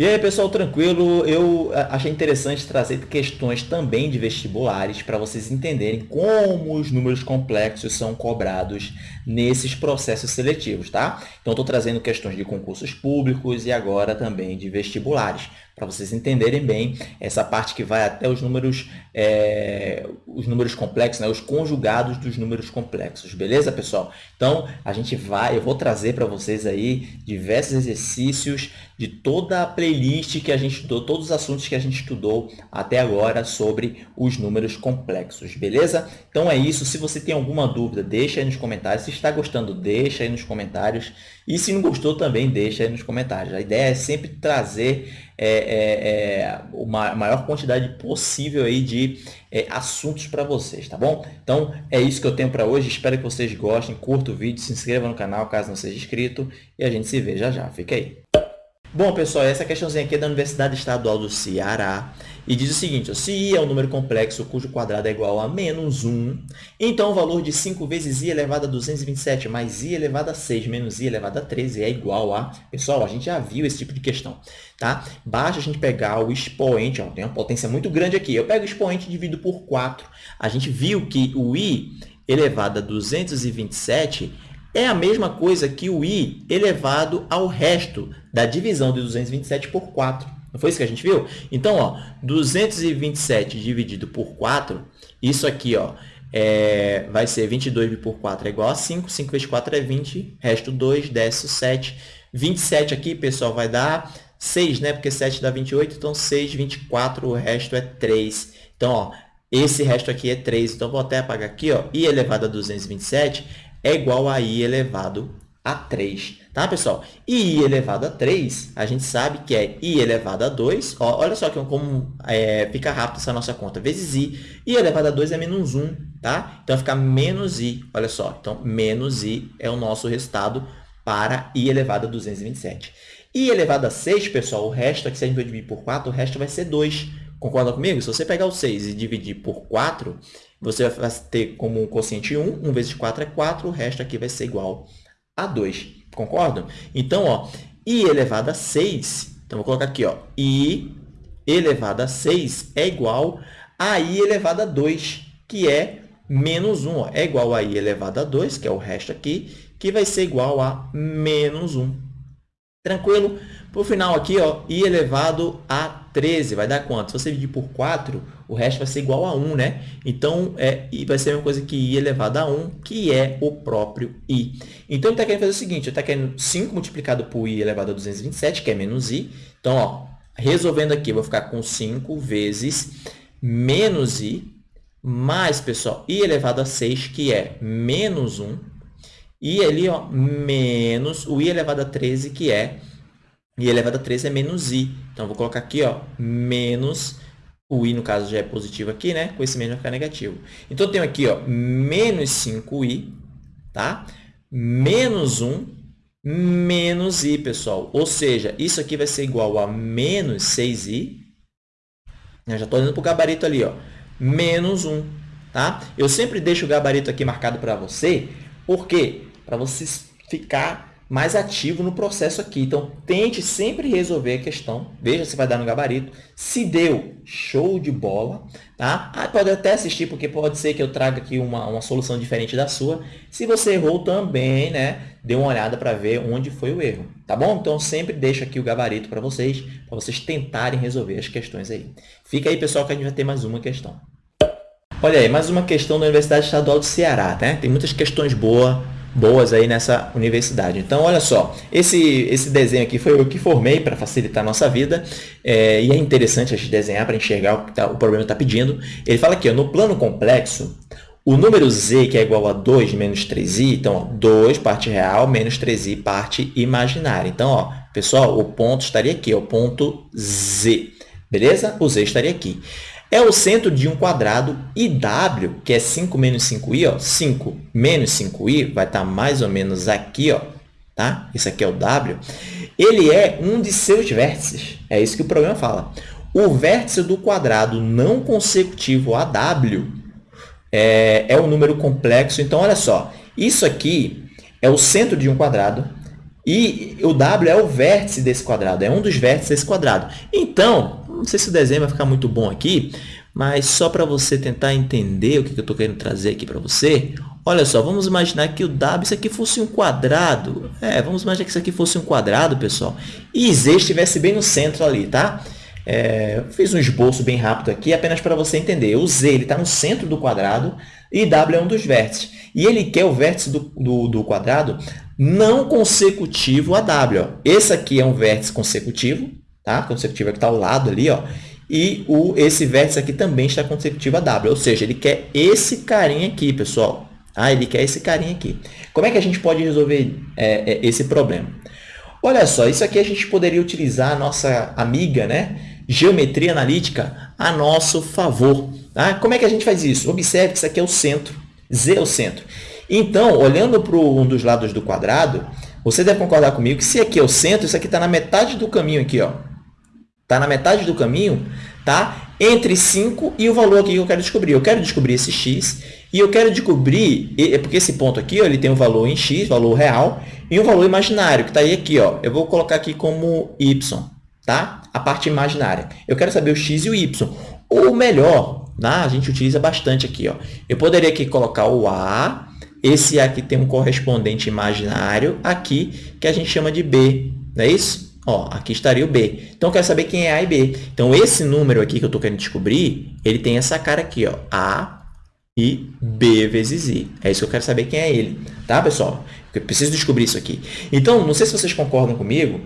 E aí, pessoal, tranquilo? Eu achei interessante trazer questões também de vestibulares para vocês entenderem como os números complexos são cobrados nesses processos seletivos, tá? Então, estou trazendo questões de concursos públicos e agora também de vestibulares, para vocês entenderem bem essa parte que vai até os números, é, os números complexos, né? os conjugados dos números complexos, beleza, pessoal? Então, a gente vai, eu vou trazer para vocês aí diversos exercícios de toda a playlist que a gente estudou, todos os assuntos que a gente estudou até agora sobre os números complexos, beleza? Então é isso. Se você tem alguma dúvida, deixa aí nos comentários. Se está gostando, deixa aí nos comentários. E se não gostou, também deixa aí nos comentários. A ideia é sempre trazer é, é, é, uma maior quantidade possível aí de é, assuntos para vocês, tá bom? Então, é isso que eu tenho para hoje. Espero que vocês gostem. Curta o vídeo, se inscreva no canal caso não seja inscrito. E a gente se vê já já. Fica aí. Bom, pessoal, essa questãozinha aqui é da Universidade Estadual do Ceará e diz o seguinte, se i é um número complexo cujo quadrado é igual a menos 1, então o valor de 5 vezes i elevado a 227 mais i elevado a 6 menos i elevado a 13 é igual a... Pessoal, a gente já viu esse tipo de questão, tá? Basta a gente pegar o expoente, ó, tem uma potência muito grande aqui. Eu pego o expoente e divido por 4. A gente viu que o i elevado a 227 é a mesma coisa que o i elevado ao resto da divisão de 227 por 4. Não foi isso que a gente viu? Então, ó, 227 dividido por 4, isso aqui ó, é, vai ser 22 por 4 é igual a 5, 5 vezes 4 é 20, resto 2, desce 7. 27 aqui, pessoal, vai dar 6, né? Porque 7 dá 28, então 6, 24, o resto é 3. Então, ó, esse resto aqui é 3, então vou até apagar aqui, ó, i elevado a 227 é igual a i elevado a 3, tá, pessoal? E i elevado a 3, a gente sabe que é i elevado a 2. Ó, olha só que como é, fica rápido essa nossa conta, vezes i. i elevado a 2 é menos 1, tá? Então, fica menos i, olha só. Então, menos i é o nosso resultado para i elevado a 227. i elevado a 6, pessoal, o resto aqui, se a gente dividir por 4, o resto vai ser 2. Concorda comigo? Se você pegar o 6 e dividir por 4, você vai ter como um quociente 1, 1 vezes 4 é 4, o resto aqui vai ser igual a 2. Concordam? Então, ó, i elevado a 6, então vou colocar aqui, ó, i elevado a 6 é igual a i elevado a 2, que é menos 1. Ó, é igual a i elevado a 2, que é o resto aqui, que vai ser igual a menos 1. Tranquilo? Por final aqui, ó, i elevado a 13 vai dar quanto? Se você dividir por 4, o resto vai ser igual a 1, né? Então, é, vai ser a mesma coisa que i elevado a 1, que é o próprio i. Então, ele está querendo fazer o seguinte, ele está querendo 5 multiplicado por i elevado a 227, que é menos i. Então, ó, resolvendo aqui, eu vou ficar com 5 vezes menos i, mais, pessoal, i elevado a 6, que é menos 1, e ali, ó, menos o i elevado a 13, que é i elevado a 13 é menos i. Então, vou colocar aqui, ó, menos, o i, no caso, já é positivo aqui, né? Com esse menos vai ficar negativo. Então, eu tenho aqui, ó, menos 5i, tá? Menos 1, menos i, pessoal. Ou seja, isso aqui vai ser igual a menos 6i. Eu já estou indo para o gabarito ali, ó, menos 1, tá? Eu sempre deixo o gabarito aqui marcado para você, por quê? Para você ficar mais ativo no processo aqui. Então, tente sempre resolver a questão. Veja se vai dar no gabarito. Se deu, show de bola. Tá? Ah, pode até assistir, porque pode ser que eu traga aqui uma, uma solução diferente da sua. Se você errou também, né? Dê uma olhada para ver onde foi o erro. Tá bom? Então, sempre deixo aqui o gabarito para vocês, para vocês tentarem resolver as questões aí. Fica aí, pessoal, que a gente vai ter mais uma questão. Olha aí, mais uma questão da Universidade Estadual do Ceará, né? Tem muitas questões boas boas aí nessa universidade. Então, olha só, esse, esse desenho aqui foi eu que formei para facilitar a nossa vida, é, e é interessante a gente desenhar para enxergar o que tá, o problema está pedindo. Ele fala aqui, ó, no plano complexo, o número z, que é igual a 2 menos 3i, então, ó, 2 parte real menos 3i parte imaginária. Então, ó, pessoal, o ponto estaria aqui, o ponto z, beleza? O z estaria aqui é o centro de um quadrado e W, que é 5 menos 5i, ó, 5 menos 5i, vai estar mais ou menos aqui, ó, tá? Isso aqui é o W. Ele é um de seus vértices. É isso que o problema fala. O vértice do quadrado não consecutivo a W é, é um número complexo. Então, olha só. Isso aqui é o centro de um quadrado E o W é o vértice desse quadrado, é um dos vértices desse quadrado. Então, não sei se o desenho vai ficar muito bom aqui, mas só para você tentar entender o que eu estou querendo trazer aqui para você, olha só, vamos imaginar que o W, isso aqui fosse um quadrado. É, vamos imaginar que isso aqui fosse um quadrado, pessoal, e Z estivesse bem no centro ali, tá? É, fiz um esboço bem rápido aqui, apenas para você entender. O Z está no centro do quadrado e W é um dos vértices. E ele quer o vértice do, do, do quadrado não consecutivo a W. Ó. Esse aqui é um vértice consecutivo, tá? consecutivo é que está ao lado ali, ó. e o, esse vértice aqui também está consecutivo a W, ou seja, ele quer esse carinha aqui, pessoal. Ah, ele quer esse carinha aqui. Como é que a gente pode resolver é, é, esse problema? Olha só, isso aqui a gente poderia utilizar a nossa amiga, né? Geometria analítica a nosso favor. Tá? Como é que a gente faz isso? Observe que isso aqui é o centro, Z é o centro. Então, olhando para um dos lados do quadrado, você deve concordar comigo que se aqui é o centro, isso aqui está na metade do caminho aqui, ó. Está na metade do caminho, tá? Entre 5 e o valor aqui que eu quero descobrir. Eu quero descobrir esse x e eu quero descobrir, é porque esse ponto aqui, ó, ele tem um valor em x, valor real, e um valor imaginário, que está aí aqui, ó. Eu vou colocar aqui como y, tá? A parte imaginária. Eu quero saber o x e o y. Ou melhor, né? a gente utiliza bastante aqui, ó. Eu poderia aqui colocar o a, esse aqui tem um correspondente imaginário aqui, que a gente chama de b, não é isso? Ó, aqui estaria o B. Então, eu quero saber quem é A e B. Então, esse número aqui que eu estou querendo descobrir, ele tem essa cara aqui, ó, A e B vezes I. É isso que eu quero saber quem é ele. Tá, pessoal? Eu preciso descobrir isso aqui. Então, não sei se vocês concordam comigo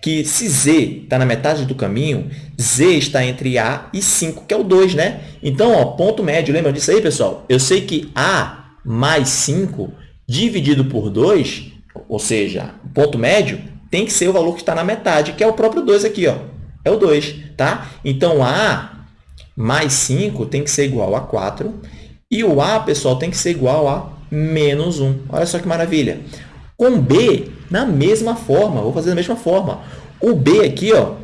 que se Z está na metade do caminho, Z está entre A e 5, que é o 2, né? Então, ó, ponto médio, lembra disso aí, pessoal? Eu sei que A mais 5 dividido por 2, ou seja, ponto médio, tem que ser o valor que está na metade, que é o próprio 2 aqui, ó. É o 2, tá? Então, A mais 5 tem que ser igual a 4. E o A, pessoal, tem que ser igual a menos 1. Olha só que maravilha. Com B, na mesma forma, vou fazer da mesma forma. O B aqui, ó,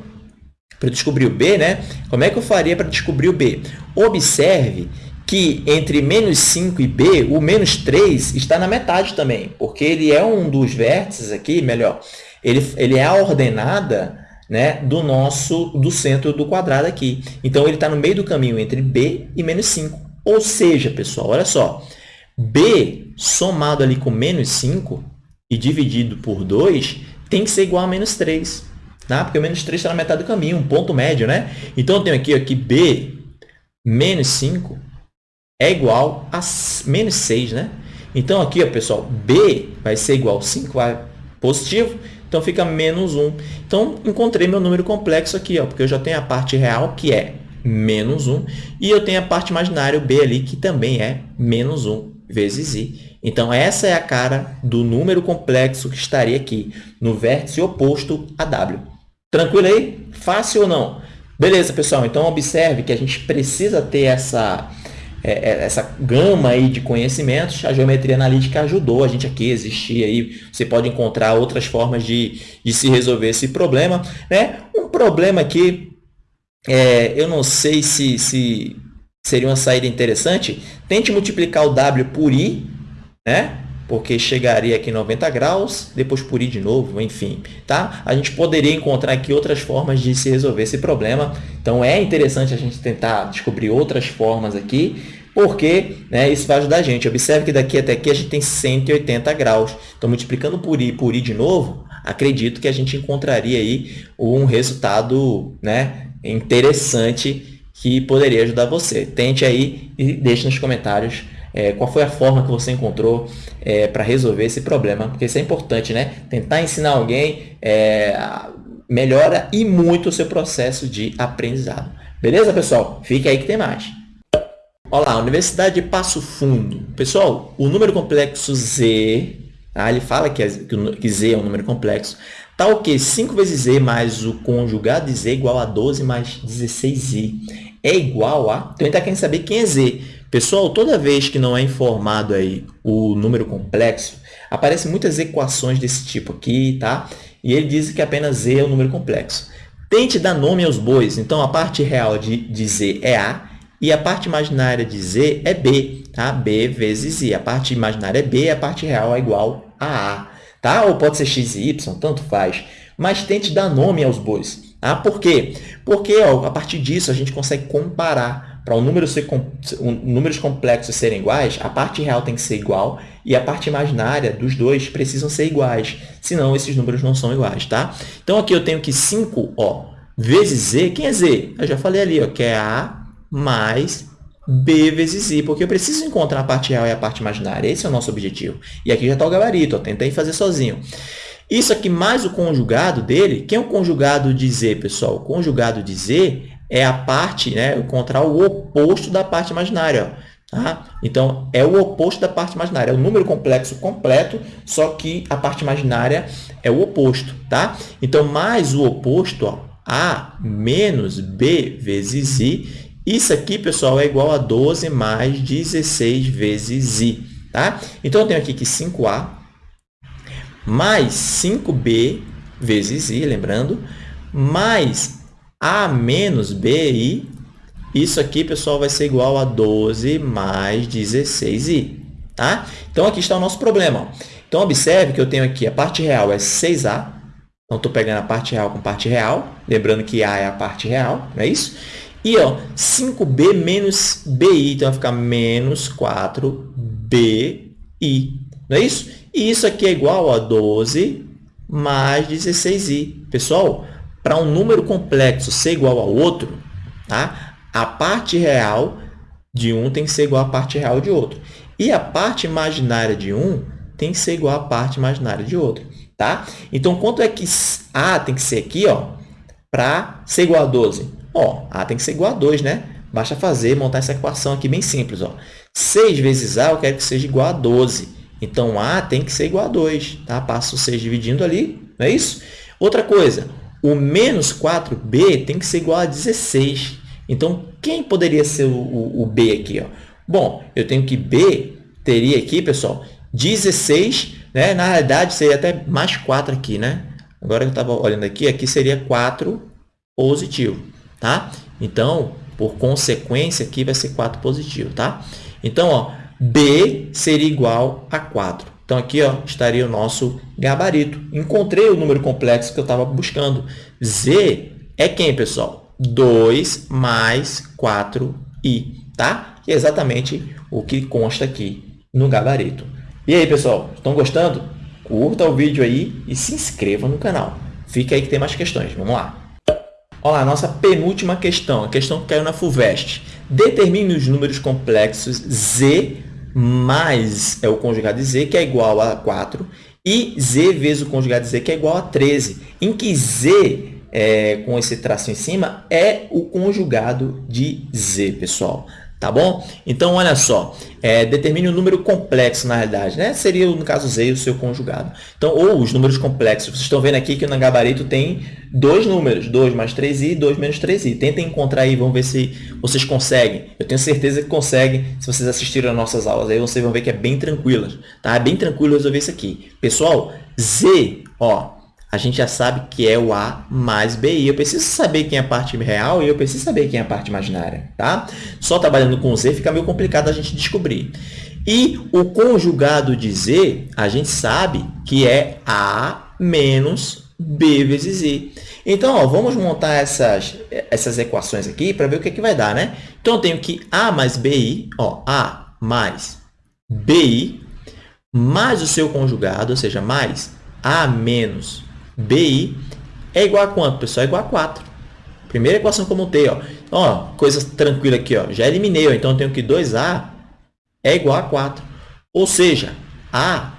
para descobrir o B, né? Como é que eu faria para descobrir o B? Observe que entre menos 5 e B, o menos 3 está na metade também, porque ele é um dos vértices aqui, melhor, ele, ele é a ordenada né, do nosso do centro do quadrado aqui. Então, ele está no meio do caminho entre B e menos 5. Ou seja, pessoal, olha só, B somado ali com menos 5 e dividido por 2 tem que ser igual a menos 3. Tá? Porque o menos 3 está na metade do caminho, um ponto médio. Né? Então, eu tenho aqui, aqui B menos 5 é igual a menos 6. Né? Então, aqui, ó, pessoal, B vai ser igual a 5 a positivo então, fica menos 1. Então, encontrei meu número complexo aqui, ó, porque eu já tenho a parte real, que é menos 1, e eu tenho a parte imaginária, o b ali, que também é menos 1 vezes i. Então, essa é a cara do número complexo que estaria aqui, no vértice oposto a w. Tranquilo aí? Fácil ou não? Beleza, pessoal. Então, observe que a gente precisa ter essa é, é, essa gama aí de conhecimentos, a geometria analítica ajudou a gente aqui existir aí. Você pode encontrar outras formas de, de se resolver esse problema. Né? Um problema aqui, é, eu não sei se, se seria uma saída interessante. Tente multiplicar o W por I, né? Porque chegaria aqui em 90 graus, depois por i de novo, enfim. Tá? A gente poderia encontrar aqui outras formas de se resolver esse problema. Então, é interessante a gente tentar descobrir outras formas aqui, porque né, isso vai ajudar a gente. Observe que daqui até aqui a gente tem 180 graus. Então, multiplicando por i por i de novo, acredito que a gente encontraria aí um resultado né, interessante que poderia ajudar você. Tente aí e deixe nos comentários é, qual foi a forma que você encontrou é, para resolver esse problema, porque isso é importante, né? Tentar ensinar alguém é, melhora e muito o seu processo de aprendizado. Beleza, pessoal? Fique aí que tem mais. Olá, Universidade de Passo Fundo. Pessoal, o número complexo Z, tá? ele fala que, que Z é um número complexo, o quê? 5 vezes z mais o conjugado de z igual a 12 mais 16i. É igual a... Então, ele está querendo saber quem é z. Pessoal, toda vez que não é informado aí o número complexo, aparecem muitas equações desse tipo aqui, tá? E ele diz que apenas z é o número complexo. Tente dar nome aos bois. Então, a parte real de, de z é A e a parte imaginária de z é B, tá? B vezes I. A parte imaginária é B e a parte real é igual a A. tá? Ou pode ser x e y, tanto faz. Mas tente dar nome aos bois. Tá? Por quê? Porque ó, a partir disso a gente consegue comparar. Para um número ser, um, números complexos serem iguais, a parte real tem que ser igual e a parte imaginária dos dois precisam ser iguais. Senão, esses números não são iguais. Tá? Então, aqui eu tenho que 5 ó, vezes z. Quem é z? Eu já falei ali, ó, que é a mais b vezes i, porque eu preciso encontrar a parte real e a parte imaginária. Esse é o nosso objetivo. E aqui já está o gabarito, ó, tentei fazer sozinho. Isso aqui mais o conjugado dele, quem é o conjugado de z, pessoal? O conjugado de z é a parte, né, encontrar o oposto da parte imaginária. Ó, tá? Então, é o oposto da parte imaginária. É o número complexo completo, só que a parte imaginária é o oposto. Tá? Então, mais o oposto, ó, a menos b vezes i, isso aqui, pessoal, é igual a 12 mais 16 vezes i. Tá? Então, eu tenho aqui que 5a mais 5b vezes i, lembrando, mais a menos bi. Isso aqui, pessoal, vai ser igual a 12 mais 16i. Tá? Então, aqui está o nosso problema. Então, observe que eu tenho aqui a parte real é 6a. Então, estou pegando a parte real com parte real. Lembrando que a é a parte real, não é isso? E ó, 5b menos bi, então vai ficar menos 4bi, não é isso? E isso aqui é igual a 12 mais 16i. Pessoal, para um número complexo ser igual ao outro, tá? a parte real de um tem que ser igual à parte real de outro. E a parte imaginária de um tem que ser igual à parte imaginária de outro. Tá? Então, quanto é que A tem que ser aqui para ser igual a 12? Ó, A tem que ser igual a 2, né? Basta fazer, montar essa equação aqui bem simples. Ó. 6 vezes A eu quero que seja igual a 12. Então, A tem que ser igual a 2. Tá? Passo o 6 dividindo ali, não é isso? Outra coisa, o menos 4B tem que ser igual a 16. Então, quem poderia ser o, o, o B aqui? Ó? Bom, eu tenho que B teria aqui, pessoal, 16, né? na realidade seria até mais 4 aqui, né? Agora eu estava olhando aqui, aqui seria 4 positivo tá? Então, por consequência, aqui vai ser 4 positivo, tá? Então, ó, B seria igual a 4. Então, aqui ó, estaria o nosso gabarito. Encontrei o número complexo que eu estava buscando. Z é quem, pessoal? 2 mais 4i, tá? É exatamente o que consta aqui no gabarito. E aí, pessoal, estão gostando? Curta o vídeo aí e se inscreva no canal. Fica aí que tem mais questões. Vamos lá! Olha lá, nossa penúltima questão, a questão que caiu na FUVEST. Determine os números complexos z mais é o conjugado de z, que é igual a 4, e z vezes o conjugado de z, que é igual a 13, em que z, é, com esse traço em cima, é o conjugado de z, pessoal. Tá bom? Então, olha só, é, determine o um número complexo, na realidade, né? Seria, no caso Z, o seu conjugado. Então, ou os números complexos. Vocês estão vendo aqui que no gabarito tem dois números, 2 mais 3i e 2 menos 3i. Tentem encontrar aí, vamos ver se vocês conseguem. Eu tenho certeza que conseguem, se vocês assistirem às nossas aulas. Aí vocês vão ver que é bem tranquilo, tá? É bem tranquilo resolver isso aqui. Pessoal, Z, ó, a gente já sabe que é o A mais BI. Eu preciso saber quem é a parte real e eu preciso saber quem é a parte imaginária. Tá? Só trabalhando com Z fica meio complicado a gente descobrir. E o conjugado de Z, a gente sabe que é A menos B vezes I. Então, ó, vamos montar essas, essas equações aqui para ver o que, é que vai dar. Né? Então, eu tenho que A mais BI, ó, A mais BI, mais o seu conjugado, ou seja, mais A menos BI é igual a quanto, pessoal? É igual a 4. Primeira equação que eu montei. Ó. Ó, coisa tranquila aqui. Ó. Já eliminei. Ó. Então, eu tenho que 2A é igual a 4. Ou seja, A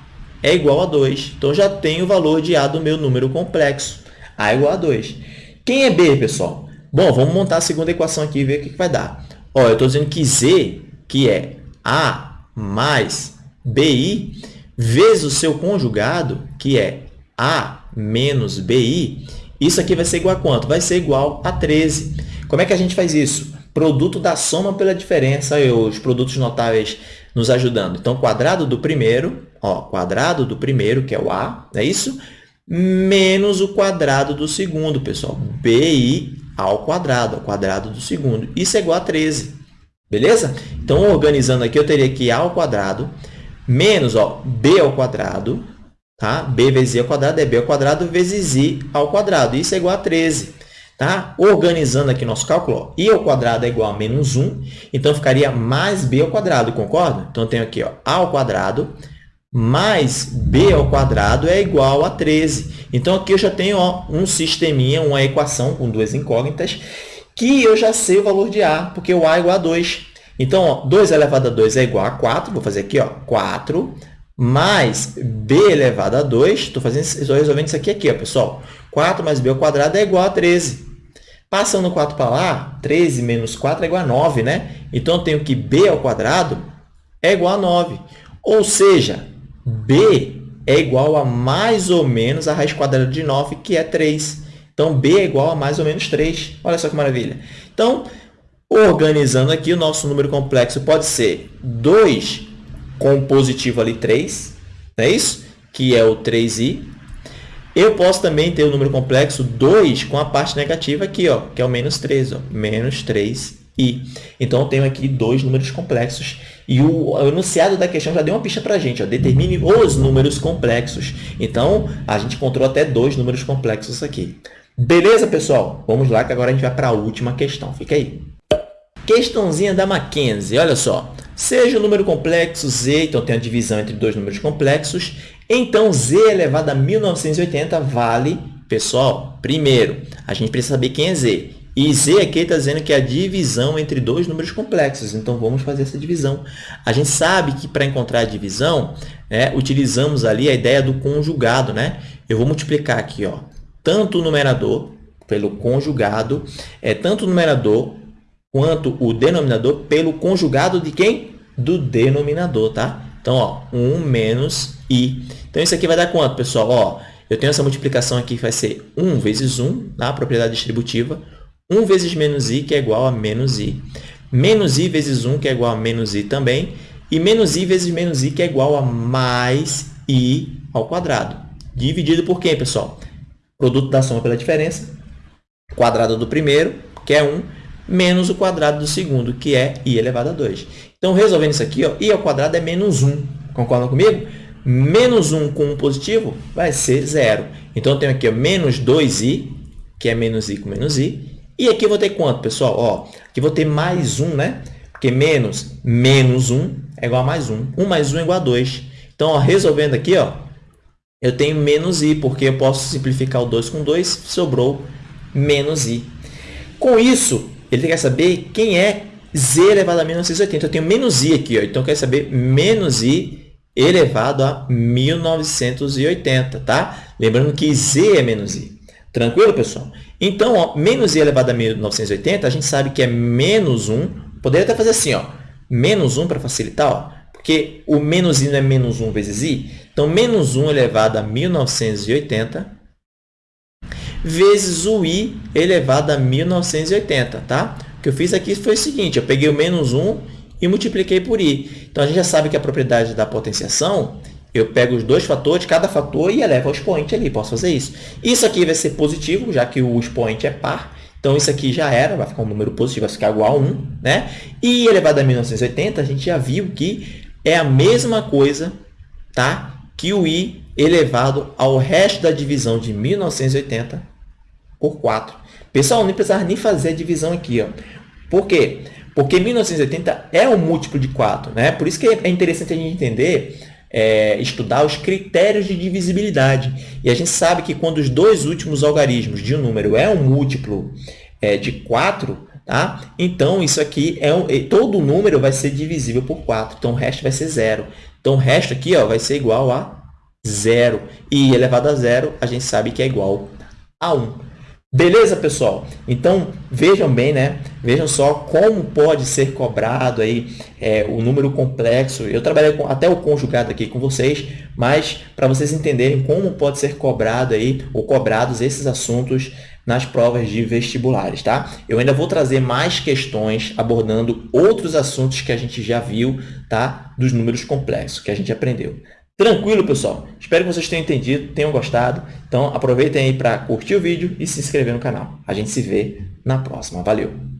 é igual a 2. Então, já tenho o valor de A do meu número complexo. A é igual a 2. Quem é B, pessoal? Bom, vamos montar a segunda equação aqui e ver o que, que vai dar. Ó, eu estou dizendo que Z, que é A mais BI, vezes o seu conjugado, que é A menos BI, isso aqui vai ser igual a quanto? Vai ser igual a 13. Como é que a gente faz isso? Produto da soma pela diferença, os produtos notáveis nos ajudando. Então, quadrado do primeiro, ó, quadrado do primeiro, que é o A, é isso? Menos o quadrado do segundo, pessoal. BI ao quadrado, ao quadrado do segundo. Isso é igual a 13. Beleza? Então, organizando aqui, eu teria que A ao quadrado menos ó, B ao quadrado Tá? b vezes i ao quadrado é b ao quadrado vezes i ao quadrado. Isso é igual a 13. Tá? Organizando aqui nosso cálculo, ó, i ao quadrado é igual a menos 1, então ficaria mais b ao quadrado, concorda? Então, eu tenho aqui ó, a ao quadrado mais b ao quadrado é igual a 13. Então, aqui eu já tenho ó, um sisteminha, uma equação com duas incógnitas, que eu já sei o valor de a, porque o a é igual a 2. Então, ó, 2 elevado a 2 é igual a 4. Vou fazer aqui, ó, 4 mais b elevado a 2. Estou resolvendo isso aqui, aqui ó, pessoal. 4 mais b ao quadrado é igual a 13. Passando 4 para lá, 13 menos 4 é igual a 9, né? Então, eu tenho que b ao quadrado é igual a 9. Ou seja, b é igual a mais ou menos a raiz quadrada de 9, que é 3. Então, b é igual a mais ou menos 3. Olha só que maravilha. Então, organizando aqui, o nosso número complexo pode ser 2 com positivo ali 3, não é isso? Que é o 3i. Eu posso também ter o número complexo 2 com a parte negativa aqui, ó, que é o menos 3, ó, menos 3i. Então, eu tenho aqui dois números complexos e o enunciado da questão já deu uma pista para a gente. Ó, determine os números complexos. Então, a gente encontrou até dois números complexos aqui. Beleza, pessoal? Vamos lá que agora a gente vai para a última questão. Fica aí. Questãozinha da Mackenzie. Olha só. Seja o número complexo z, então tem a divisão entre dois números complexos, então z elevado a 1980 vale, pessoal, primeiro, a gente precisa saber quem é z. E z aqui está dizendo que é a divisão entre dois números complexos. Então, vamos fazer essa divisão. A gente sabe que para encontrar a divisão, né, utilizamos ali a ideia do conjugado. Né? Eu vou multiplicar aqui ó, tanto o numerador pelo conjugado, é tanto o numerador quanto o denominador pelo conjugado de quem? Do denominador, tá? Então, ó, 1 menos i. Então, isso aqui vai dar quanto, pessoal? Ó, eu tenho essa multiplicação aqui que vai ser 1 vezes 1, tá? a propriedade distributiva. 1 vezes menos i, que é igual a menos i. Menos i vezes 1, que é igual a menos i também. E menos i vezes menos i, que é igual a mais i ao quadrado. Dividido por quem, pessoal? Produto da soma pela diferença. Quadrado do primeiro, que é 1, menos o quadrado do segundo, que é i elevado a 2. Então, resolvendo isso aqui, ó, i ao quadrado é menos 1. Concordam comigo? Menos 1 com 1 positivo vai ser zero. Então, eu tenho aqui ó, menos 2i, que é menos i com menos i, e aqui eu vou ter quanto, pessoal? Ó, aqui eu vou ter mais 1, né? Porque menos menos 1 é igual a mais 1. 1 mais 1 é igual a 2. Então, ó, resolvendo aqui, ó, eu tenho menos i, porque eu posso simplificar o 2 com 2, sobrou menos i. Com isso, ele quer saber quem é z elevado a 1980. Eu tenho menos i aqui, ó, então quer saber menos i elevado a 1980, tá? Lembrando que z é menos i. Tranquilo, pessoal? Então, ó, menos i elevado a 1980, a gente sabe que é menos 1. Poderia até fazer assim, ó, menos 1 para facilitar, ó, porque o menos i não é menos 1 vezes i. Então, menos 1 elevado a 1980 vezes o i elevado a 1980, tá? O que eu fiz aqui foi o seguinte, eu peguei o menos 1 e multipliquei por i. Então, a gente já sabe que a propriedade da potenciação eu pego os dois fatores, cada fator, e elevo ao expoente ali. Posso fazer isso. Isso aqui vai ser positivo, já que o expoente é par. Então, isso aqui já era, vai ficar um número positivo, vai ficar igual a 1. Né? E elevado a 1980, a gente já viu que é a mesma coisa tá? que o i elevado ao resto da divisão de 1980 por 4. Pessoal, não precisava nem fazer a divisão aqui. Ó. Por quê? Porque 1980 é um múltiplo de 4. Né? Por isso que é interessante a gente entender é, estudar os critérios de divisibilidade. E a gente sabe que quando os dois últimos algarismos de um número é um múltiplo é, de 4, tá? então isso aqui é um, todo número vai ser divisível por 4. Então, o resto vai ser zero. Então, o resto aqui ó, vai ser igual a zero. E elevado a zero, a gente sabe que é igual a 1. Beleza, pessoal? Então, vejam bem, né? Vejam só como pode ser cobrado aí é, o número complexo. Eu trabalhei com, até o conjugado aqui com vocês, mas para vocês entenderem como pode ser cobrado aí, ou cobrados esses assuntos nas provas de vestibulares, tá? Eu ainda vou trazer mais questões abordando outros assuntos que a gente já viu, tá? Dos números complexos que a gente aprendeu. Tranquilo, pessoal? Espero que vocês tenham entendido, tenham gostado. Então, aproveitem aí para curtir o vídeo e se inscrever no canal. A gente se vê na próxima. Valeu!